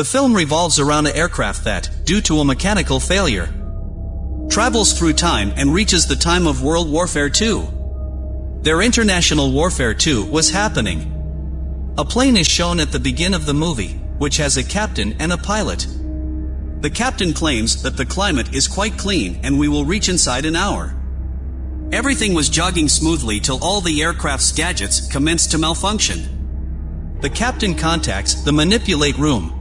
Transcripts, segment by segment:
The film revolves around an aircraft that, due to a mechanical failure, travels through time and reaches the time of World Warfare II. Their International Warfare II was happening. A plane is shown at the begin of the movie, which has a captain and a pilot. The captain claims that the climate is quite clean and we will reach inside an hour. Everything was jogging smoothly till all the aircraft's gadgets commenced to malfunction. The captain contacts the manipulate room.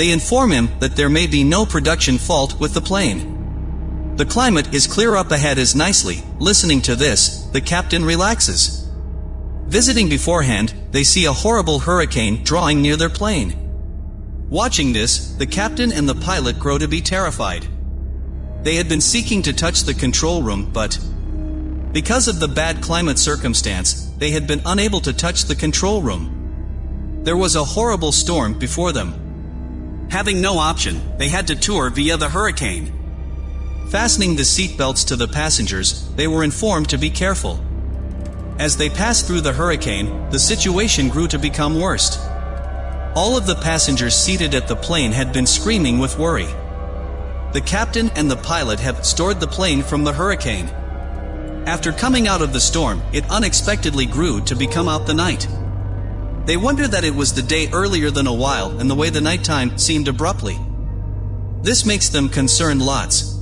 They inform him that there may be no production fault with the plane. The climate is clear up ahead as nicely. Listening to this, the captain relaxes. Visiting beforehand, they see a horrible hurricane drawing near their plane. Watching this, the captain and the pilot grow to be terrified. They had been seeking to touch the control room, but because of the bad climate circumstance, they had been unable to touch the control room. There was a horrible storm before them. Having no option, they had to tour via the hurricane. Fastening the seatbelts to the passengers, they were informed to be careful. As they passed through the hurricane, the situation grew to become worst. All of the passengers seated at the plane had been screaming with worry. The captain and the pilot have stored the plane from the hurricane. After coming out of the storm, it unexpectedly grew to become out the night. They wonder that it was the day earlier than a while and the way the nighttime seemed abruptly. This makes them concerned lots.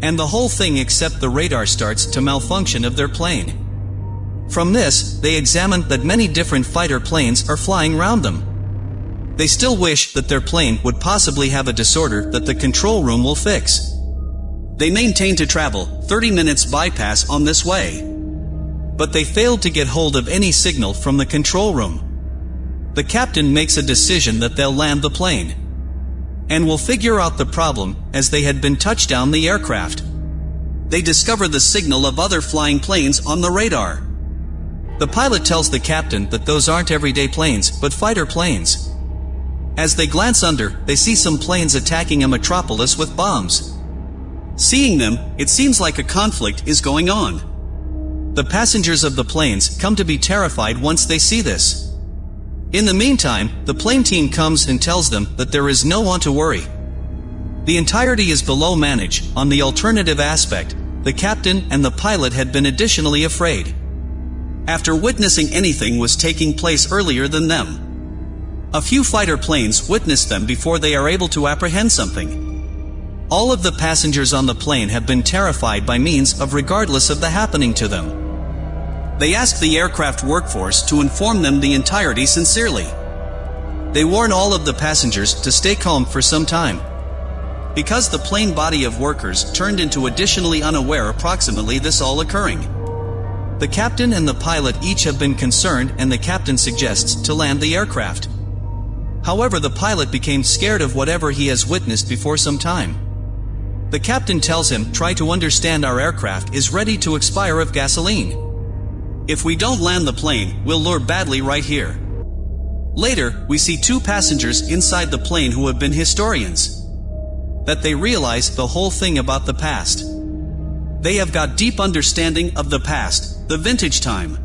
And the whole thing except the radar starts to malfunction of their plane. From this, they examine that many different fighter planes are flying round them. They still wish that their plane would possibly have a disorder that the control room will fix. They maintain to travel 30 minutes bypass on this way. But they failed to get hold of any signal from the control room. The captain makes a decision that they'll land the plane. And will figure out the problem as they had been touched down the aircraft. They discover the signal of other flying planes on the radar. The pilot tells the captain that those aren't everyday planes, but fighter planes. As they glance under, they see some planes attacking a metropolis with bombs. Seeing them, it seems like a conflict is going on. The passengers of the planes come to be terrified once they see this. In the meantime, the plane team comes and tells them that there is no one to worry. The entirety is below manage. On the alternative aspect, the captain and the pilot had been additionally afraid. After witnessing anything was taking place earlier than them. A few fighter planes witness them before they are able to apprehend something. All of the passengers on the plane have been terrified by means of regardless of the happening to them. They ask the aircraft workforce to inform them the entirety sincerely. They warn all of the passengers to stay calm for some time. Because the plane body of workers turned into additionally unaware approximately this all occurring. The captain and the pilot each have been concerned and the captain suggests to land the aircraft. However the pilot became scared of whatever he has witnessed before some time. The captain tells him, try to understand our aircraft is ready to expire of gasoline. If we don't land the plane, we'll lure badly right here. Later, we see two passengers inside the plane who have been historians. That they realize the whole thing about the past. They have got deep understanding of the past, the vintage time.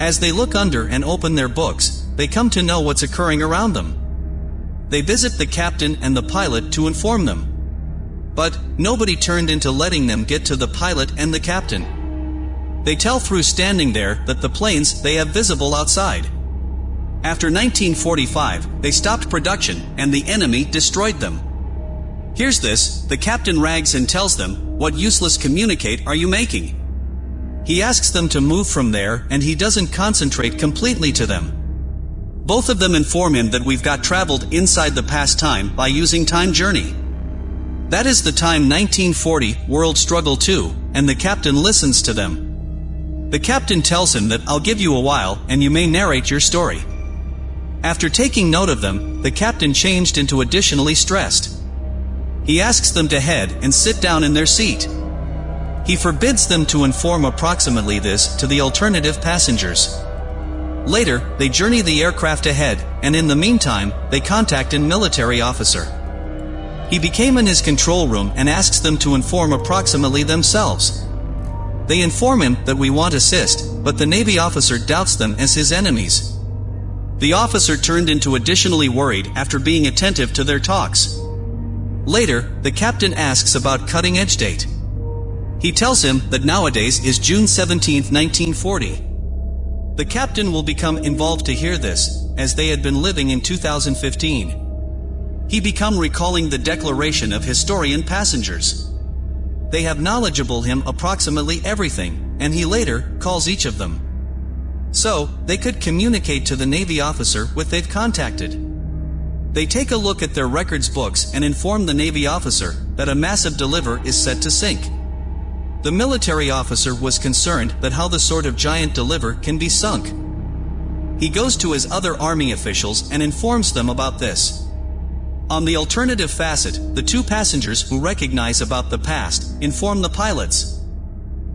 As they look under and open their books, they come to know what's occurring around them. They visit the captain and the pilot to inform them. But, nobody turned into letting them get to the pilot and the captain. They tell through standing there that the planes they have visible outside. After 1945, they stopped production and the enemy destroyed them. Here's this, the captain rags and tells them, what useless communicate are you making? He asks them to move from there and he doesn't concentrate completely to them. Both of them inform him that we've got traveled inside the past time by using time journey. That is the time 1940, World Struggle 2, and the captain listens to them. The captain tells him that I'll give you a while and you may narrate your story. After taking note of them, the captain changed into additionally stressed. He asks them to head and sit down in their seat. He forbids them to inform approximately this to the alternative passengers. Later, they journey the aircraft ahead, and in the meantime, they contact an military officer. He became in his control room and asks them to inform approximately themselves. They inform him that we want assist, but the Navy officer doubts them as his enemies. The officer turned into additionally worried after being attentive to their talks. Later, the captain asks about cutting edge date. He tells him that nowadays is June 17, 1940. The captain will become involved to hear this, as they had been living in 2015. He become recalling the declaration of historian passengers. They have knowledgeable him approximately everything, and he later calls each of them. So, they could communicate to the Navy officer with they've contacted. They take a look at their records books and inform the Navy officer that a massive deliver is set to sink. The military officer was concerned that how the sort of giant deliver can be sunk. He goes to his other army officials and informs them about this. On the alternative facet, the two passengers who recognize about the past inform the pilots.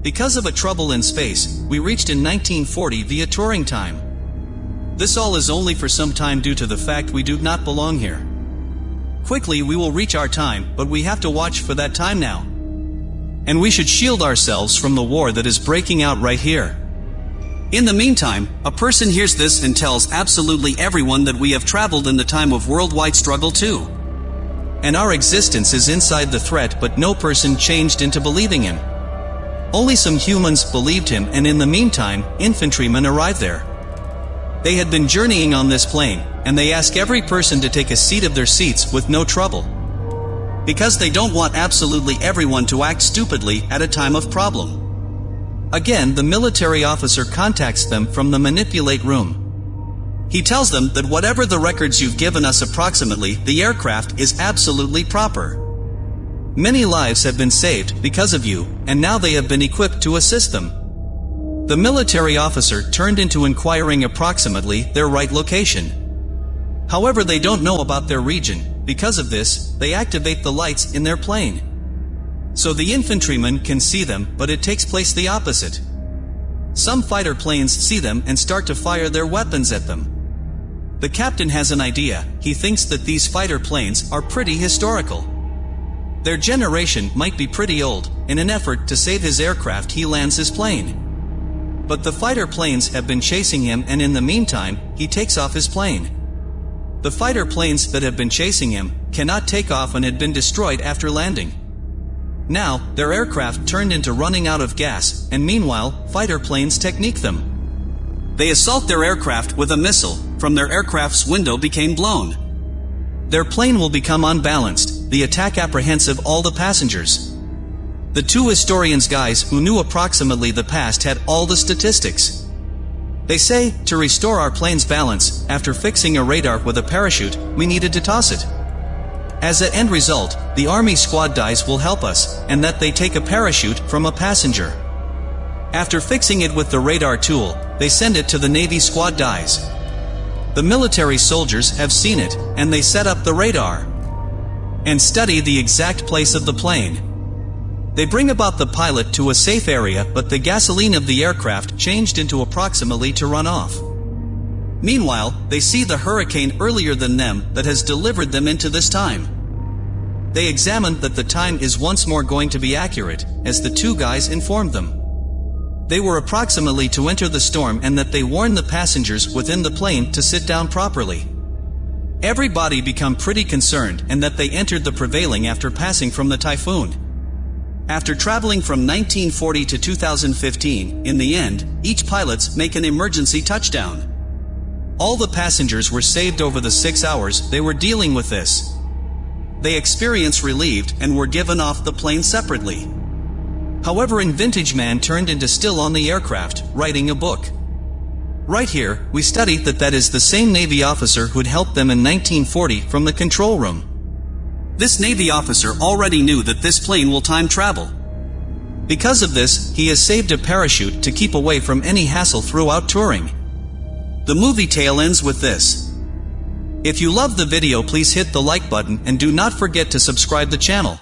Because of a trouble in space, we reached in 1940 via touring time. This all is only for some time due to the fact we do not belong here. Quickly we will reach our time, but we have to watch for that time now. And we should shield ourselves from the war that is breaking out right here. In the meantime, a person hears this and tells absolutely everyone that we have traveled in the time of worldwide struggle too. And our existence is inside the threat but no person changed into believing him. Only some humans believed him and in the meantime, infantrymen arrived there. They had been journeying on this plane, and they ask every person to take a seat of their seats with no trouble because they don't want absolutely everyone to act stupidly at a time of problem. Again, the military officer contacts them from the manipulate room. He tells them that whatever the records you've given us approximately, the aircraft is absolutely proper. Many lives have been saved because of you, and now they have been equipped to assist them. The military officer turned into inquiring approximately their right location. However, they don't know about their region, because of this, they activate the lights in their plane. So the infantrymen can see them, but it takes place the opposite. Some fighter planes see them and start to fire their weapons at them. The captain has an idea, he thinks that these fighter planes are pretty historical. Their generation might be pretty old, in an effort to save his aircraft he lands his plane. But the fighter planes have been chasing him and in the meantime, he takes off his plane. The fighter planes that have been chasing him cannot take off and had been destroyed after landing. Now, their aircraft turned into running out of gas, and meanwhile, fighter planes technique them. They assault their aircraft with a missile, from their aircraft's window became blown. Their plane will become unbalanced, the attack apprehensive all the passengers. The two historians guys who knew approximately the past had all the statistics. They say, to restore our plane's balance, after fixing a radar with a parachute, we needed to toss it. As an end result, the Army squad dies will help us, and that they take a parachute from a passenger. After fixing it with the radar tool, they send it to the Navy squad dies. The military soldiers have seen it, and they set up the radar. And study the exact place of the plane. They bring about the pilot to a safe area but the gasoline of the aircraft changed into approximately to run off. Meanwhile, they see the hurricane earlier than them that has delivered them into this time. They examine that the time is once more going to be accurate, as the two guys informed them. They were approximately to enter the storm and that they warned the passengers within the plane to sit down properly. Everybody become pretty concerned and that they entered the prevailing after passing from the typhoon. After traveling from 1940 to 2015, in the end, each pilots make an emergency touchdown. All the passengers were saved over the six hours they were dealing with this. They experienced relieved and were given off the plane separately. However in Vintage Man turned into still on the aircraft, writing a book. Right here, we study that that is the same Navy officer who'd helped them in 1940 from the control room. This Navy officer already knew that this plane will time travel. Because of this, he has saved a parachute to keep away from any hassle throughout Turing. The movie tale ends with this. If you love the video please hit the like button and do not forget to subscribe the channel.